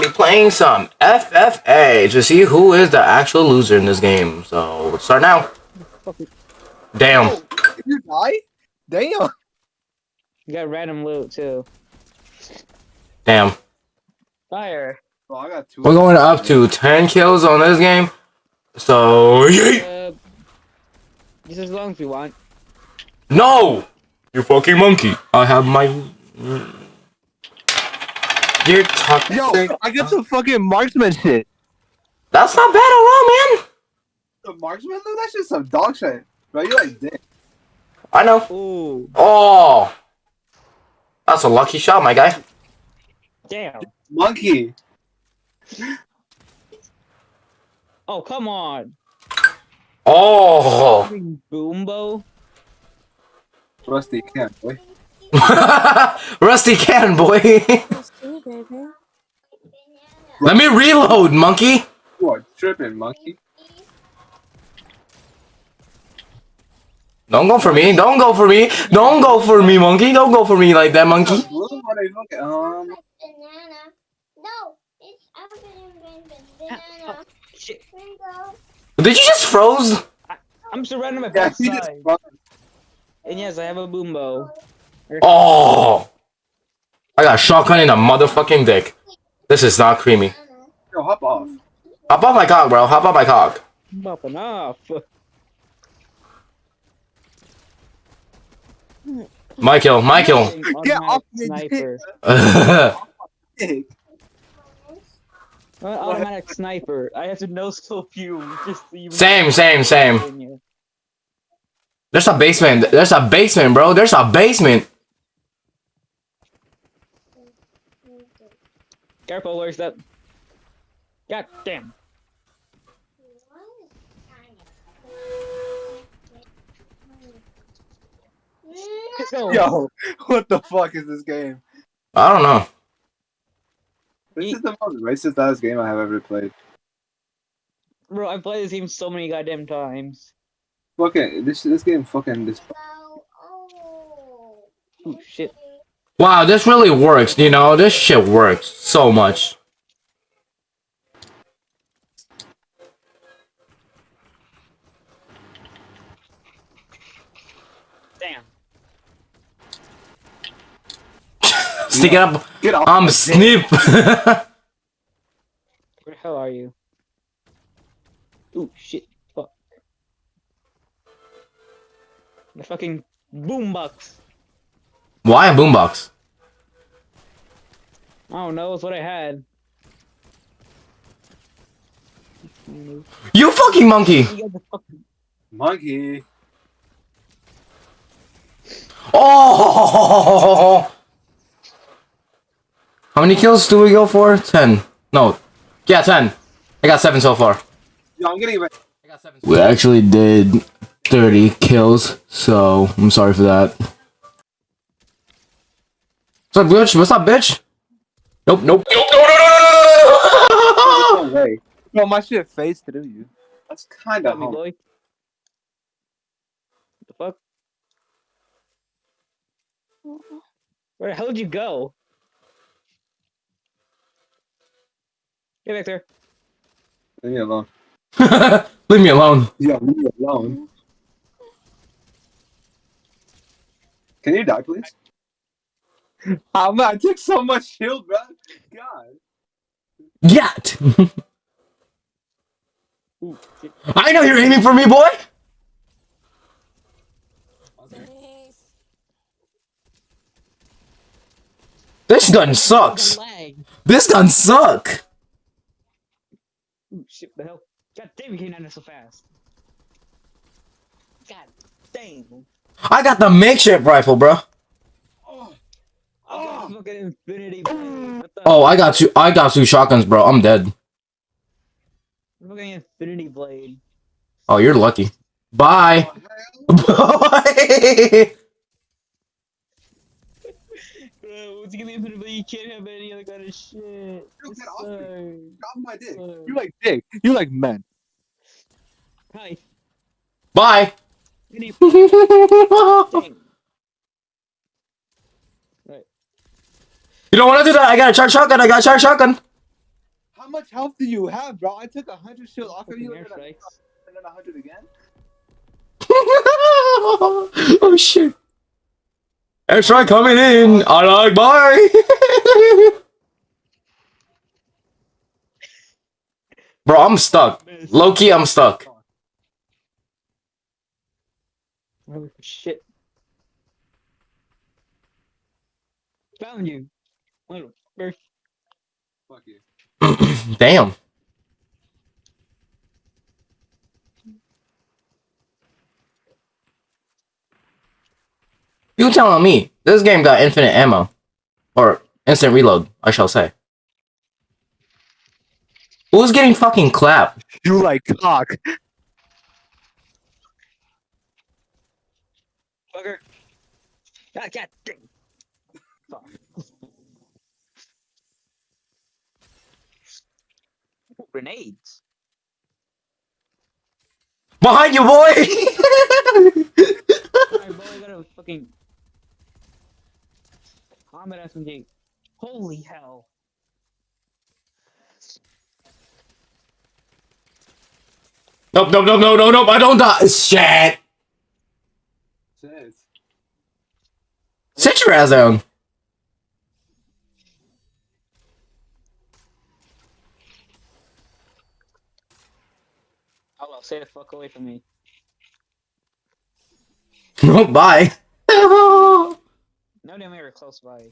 be playing some FFA to see who is the actual loser in this game. So let's start now. Damn. Oh, you die? Damn. You got random loot too. Damn. Fire. Oh, I got two. We're going up to 10 kills on this game. So, yeet. Uh, just as long as you want. No! You fucking monkey. I have my... You're talking... Yo, I get some fucking marksman shit. That's not bad at all, man. The marksman look, that's just some dog shit. Bro, you like dick. I know. Ooh. Oh. That's a lucky shot, my guy. Damn. Monkey. Oh, come on. Oh. Fucking Boom Bow. Rusty can't, boy. Rusty can, boy. Let me reload, monkey. You are tripping, monkey. Don't go for me. Don't go for me. Don't go for me, monkey. Don't go for me like that, monkey. Blue, what are you looking- Um. No, it's I'm gonna banana. Shit. Mango. Did you just froze? I'm surrounded by yeah, both he sides. And yes, I have a Boom Bow. Oh. I got shotgun in a motherfucking dick. This is not creamy. Banana. yo, hop off. Hop off my cock, bro. Hop off my cock. I'm popping off. My kill. My kill. Get off Automatic me, sniper. Uh, Automatic sniper. I have to no scope you. Just so you Same, same, same. There's a basement. There's a basement, bro. There's a basement. Careful, where's that? God damn. Yo, what the fuck is this game? I don't know. This Ye- is the most racist ass game I have ever played. Bro, I've played this game so many goddamn times. Fucking this this game fucking this Oh. Shit. Wow, this really works. You know, this shit works so much. Damn. Stick it up. get off. I'm my dick. snip. Where the hell are you? Ooh, shit. Fuck. The fucking boombox. Why a boombox? I don't know, it's what I had. You fucking monkey. You got the fucking Monkey. Oh. How many kills do we go for? Ten. No. Yeah, ten. I got seven so far. Yo, I'm getting. it. I got seven. We actually did 30 kills, so I'm sorry for that. What's up, bitch? What's up, bitch? Nope, nope. Nope, no, no, no, no, no, no, No way. Bro, my shit phased through you. That's kind of got me, boy. What the fuck? Where the hell did you go? Get back there. Leave me alone. Leave me alone. Yo, leave me alone. Can you die, please? Oh man, I took so much shield, bro. God. Yet. Ooh. I know you're aiming for me, boy. This gun sucks. This gun suck. Ooh, shit, the hell? God damn, you came down there so fast. God damn. I got the makeshift rifle, bro. Oh, I got a fucking infinity oh! blade. What the Oh, I got two. I got two shotguns, bro. I'm dead. fucking infinity blade. Oh, you're lucky. Bye. what the hell? Bye. Bro, once you get the infinity blade, you can't have any other kind of shit. Yo, This get off me. Drop my dick. Sucks. You like dick. You like men. Hi. Bye. Any you don't want to do that. I got a charge shotgun. I got a charge shotgun. How much health do you have, bro? I took a hundred shield off of you and then airstrikes. and then a hundred again. oh shit. Airstrike coming in. I like bye. Bro, I'm stuck. Loki, I'm stuck. Oh, shit. Found you. Little first. Fuck you. Damn. You telling me this game got infinite ammo, or instant reload? I shall say. Who's getting fucking clapped? You like cock. Fucker. God, God dang. Fuck. Grenades. Behind you, boy! Alright, boy, I got a fucking combat SMG. Holy hell. nope, nope, nope, no, no, nope. I don't die. Shit. Shit. Sit your ass down. Hello, stay the fuck away from me. Nope, bye. No damn we were close by.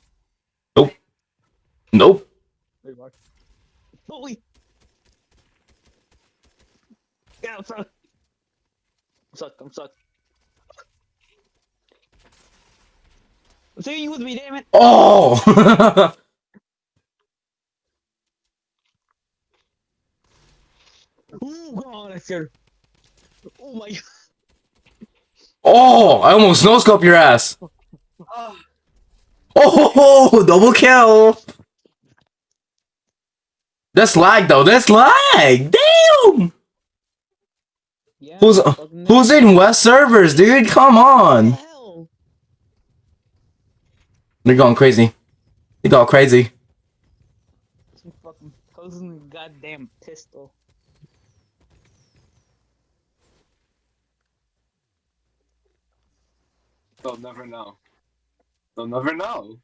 nope. Nope. Holy! Yeah, I'm stuck. I'm stuck, I'm stuck. I'm taking you with me, damn it! Oh! Ooh, God, that's scared. Oh my god. oh! I almost no scope your ass. Ah, Oh, double kill. That's lag though. That's lag. Damn. Yeah, Who's who's in West servers, dude? Come on. the? They're going crazy. They go crazy. Some fucking goddamn pistol. They'll never know. They'll never know.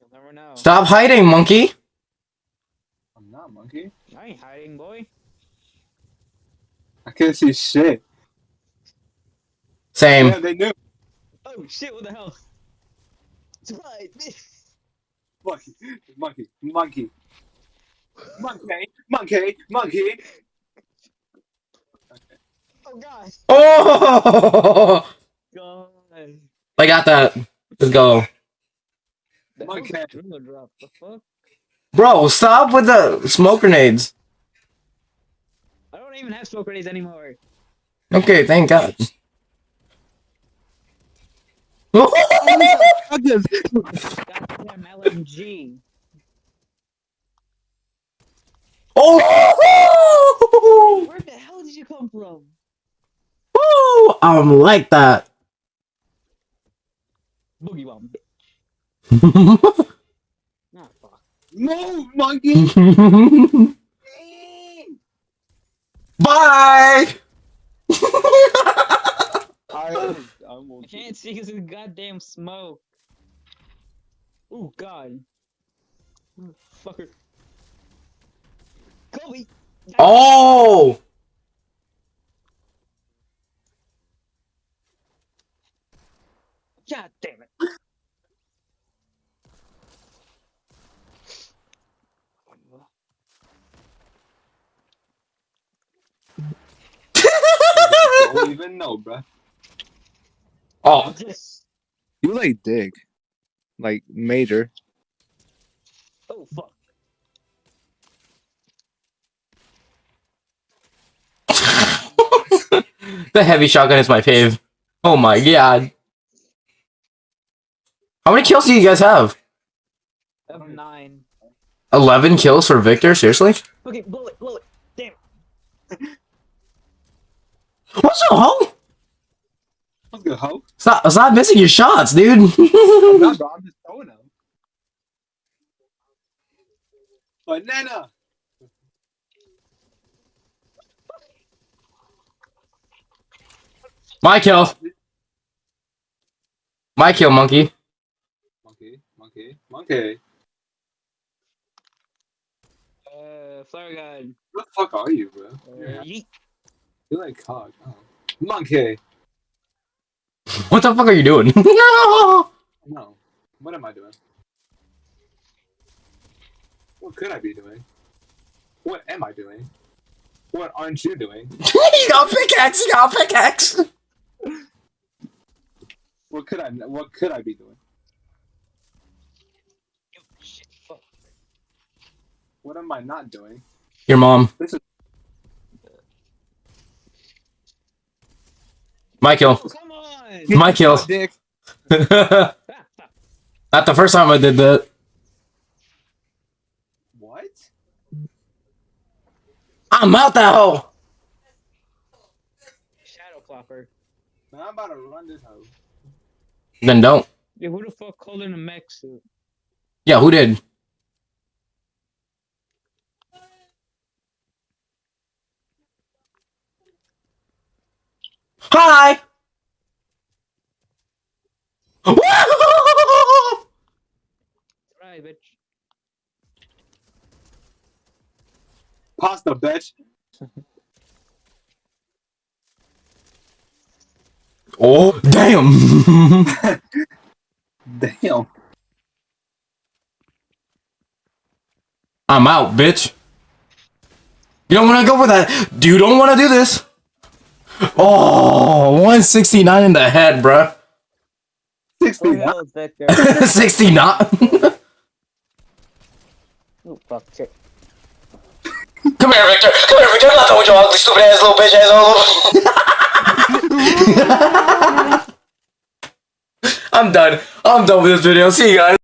You'll never know. Stop hiding, monkey. I'm not monkey. I ain't hiding, boy. I can't see shit. Same. Yeah, they knew. Oh shit, what the hell? Surprise! Monkey, monkey, monkey, monkey, monkey, monkey. Oh god! Oh! God! I got that. Let's go. The Monkey. hell's that dribble drop? The fuck? Bro, stop with the smoke grenades. I don't even have smoke grenades anymore. Okay, thank God. Goddamn LMG. oh! Where the hell did you come from? Woo! I'm like that. Boogie bomb, bitch. Nah, fuck. No, monkey. Bye. I, I can't see because of the goddamn smoke. Oh god. Fucker. Kobe! oh! God damn it. don't even know, bruh. Oh, Just. You like dick, like major. Oh fuck. the heavy shotgun is my fave. Oh my god. How many kills do you guys have? have nine. Eleven kills for Victor? Seriously? Okay, bullet, bullet. Damn. What's up, ho? What's good, ho? Stop, stop missing your shots, dude. I'm not, bro. I'm just throwing them. Banana. My kill. My kill, monkey monkey, monkey. Uh, flare gun. What the fuck are you, bro? Uh, yeet. You're like cock. Oh. Monkey. What the fuck are you doing? no! No. What am I doing? What could I be doing? What am I doing? What aren't you doing? you got a pickaxe. You got a pickaxe. What could I? What could I be doing? Yo, shit, fuck. What am I not doing? Your mom. This is My kill. Come on! My kill. dick. Not the first time I did that. What? I'm out that hole. Shadow Clopper. Man, I'm about to run this hole. Then don't. Yo, who the fuck called in a mech suit? Yeah, who did? Hi. Right, bitch. Pasta, bitch. oh, damn. Damn. I'm out, bitch. You don't want to go for that. You don't want to do this. Oh, 169 in the head, bruh. Sixty. Who the hell is Victor? 69. oh, fuck, shit. Come here, Victor. Come here, Victor. I'm not done with your ugly, stupid ass little bitch ass. I'm done. I'm done with this video. See you guys.